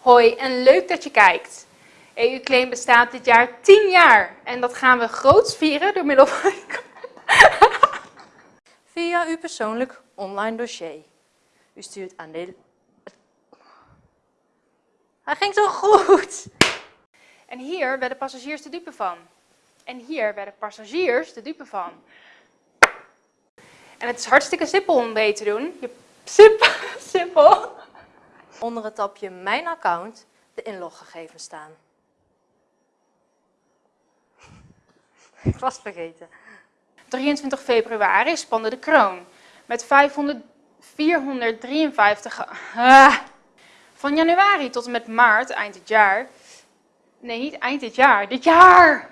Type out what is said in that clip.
Hoi en leuk dat je kijkt. EU-claim bestaat dit jaar 10 jaar en dat gaan we groots vieren door middel van... Via uw persoonlijk online dossier. U stuurt aan de... Hij ging zo goed! En hier werden passagiers de dupe van. En hier werden passagiers de dupe van. En het is hartstikke simpel om mee te doen. Je... Simpel, simpel. Onder het tapje Mijn account de inloggegevens staan. Ik was vergeten. 23 februari spande de kroon met 500, 453... Ah. Van januari tot en met maart, eind dit jaar... Nee, niet eind dit jaar, dit jaar!